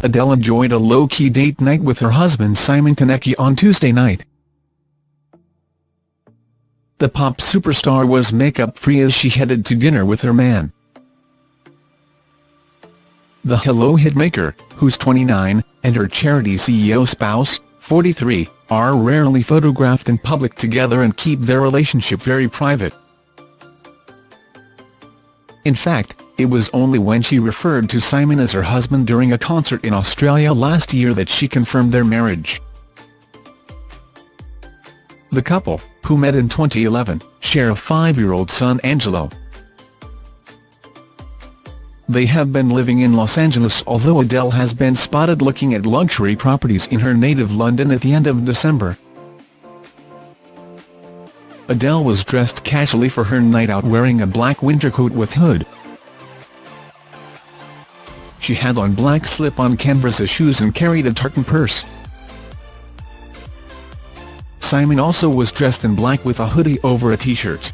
Adele enjoyed a low-key date night with her husband Simon Konecki on Tuesday night. The pop superstar was makeup-free as she headed to dinner with her man. The Hello hitmaker, who's 29, and her charity CEO spouse, 43, are rarely photographed in public together and keep their relationship very private. In fact, it was only when she referred to Simon as her husband during a concert in Australia last year that she confirmed their marriage. The couple, who met in 2011, share a five-year-old son Angelo. They have been living in Los Angeles although Adele has been spotted looking at luxury properties in her native London at the end of December. Adele was dressed casually for her night out wearing a black winter coat with hood. She had on black slip-on canvas shoes and carried a tartan purse. Simon also was dressed in black with a hoodie over a t-shirt.